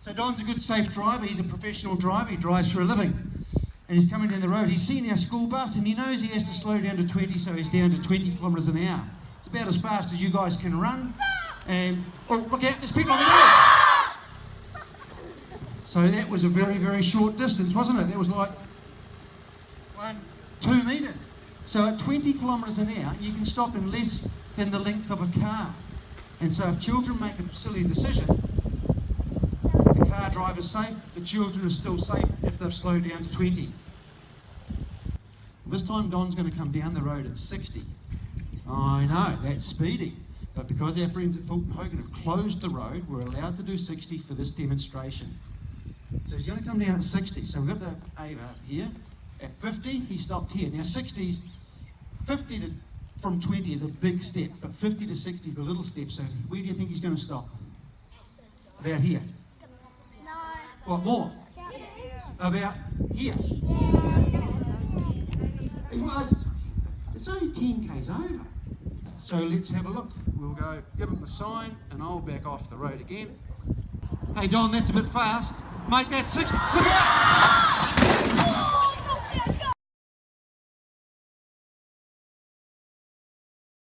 So Don's a good safe driver. He's a professional driver. He drives for a living. And he's coming down the road. He's seen our school bus and he knows he has to slow down to 20, so he's down to 20 kilometres an hour. It's about as fast as you guys can run. And, oh, look out, there's people on the road. So that was a very, very short distance, wasn't it? That was like one, two metres. So at 20 kilometres an hour, you can stop in less than the length of a car. And so if children make a silly decision, the driver's safe, the children are still safe if they've slowed down to 20. This time Don's going to come down the road at 60. I know, that's speeding. But because our friends at Fulton Hogan have closed the road, we're allowed to do 60 for this demonstration. So he's going to come down at 60. So we've got the Ava here. At 50, he stopped here. Now 60s, 50 to from 20 is a big step, but 50 to 60 is the little step. So where do you think he's going to stop? About here. What more? About here. It's only 10 k's over. So let's have a look. We'll go give them the sign and I'll back off the road again. Hey Don, that's a bit fast. Mate, that's 60. Look out!